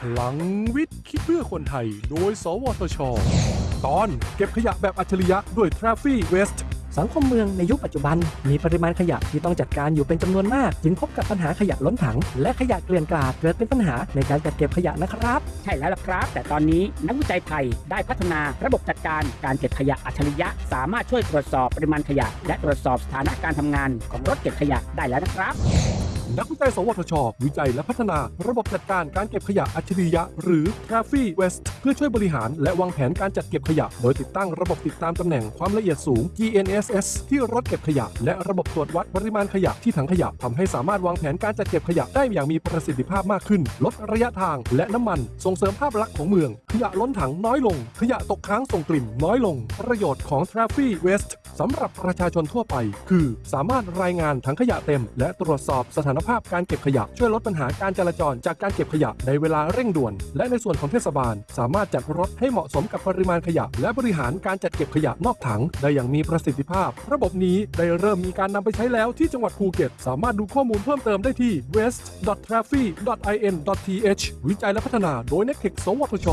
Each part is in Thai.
พลังวิทย์ คิดเพื่อคนไทย โดย สวทช ตอนเก็บขยะแบบอัจฉริยะด้วย t r a f f y West สังคมเมืองในยุคปัจจุบัน มีปริมาณขยะที่ต้องจัดการอยู่เป็นจำนวนมาก จึงพบกับปัญหาขยะล้นถัง และขยะเกลื่อนกลาดเกิดเป็นปัญหาในการจัดเก็บขยะนะครับ ใช่แล้วล่ะครับ แต่ตอนนี้นักวิจัยไทยได้พัฒนาระบบจัดการการเก็บขยะอัจฉริยะ สามารถช่วยตรวจสอบปริมาณขยะ และตรวจสอบสถานะการทำงานของรถเก็บขยะได้แล้วนะครับ นักวิจัย สวทช วิจัยและพัฒนาระบบจัดการการเก็บขยะอัจฉริยะ หรือ t r a f f y West เพื่อช่วยบริหารและวางแผนการจัดเก็บขยะ โดยติดตั้งระบบติดตามตำแหน่งความละเอียดสูง GNSS ที่รถเก็บขยะ และระบบตรวจวัดปริมาณขยะที่ถังขยะทำให้สามารถวางแผนการจัดเก็บขยะได้อย่างมีประสิทธิภาพมากขึ้น ลดระยะทางและน้ำมัน ส่งเสริมภาพลักษณ์ของเมือง ขยะล้นถังน้อยลง ขยะตกค้างส่งกลิ่นน้อยลง ประโยชน์ของ t r a f f y West สำหรับประชาชนทั่วไป คือ สามารถรายงานถังขยะเต็ม และตรวจสอบสถานภาพการเก็บขยะ ช่วยลดปัญหาการจราจรจากการเก็บขยะในเวลาเร่งด่วน และในส่วนของเทศบาล สามารถจัดรถให้เหมาะสมกับปริมาณขยะ และบริหารการจัดเก็บขยะนอกถัง ได้อย่างมีประสิทธิภาพ ระบบนี้ได้เริ่มมีการนำไปใช้แล้วที่จังหวัดภูเก็ต สามารถดูข้อมูลเพิ่มเติมได้ที่ west.traffic.in.th วิจัยและพัฒนาโดย n e c t e c สวทช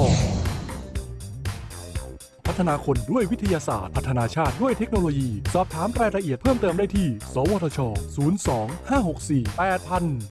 ฒนาคนด้วยวิทยาศาสตร์ พัฒนาชาติด้วยเทคโนโลยี สอบถามรายละเอียดเพิ่มเติมได้ที่ สวทช 02 564 8000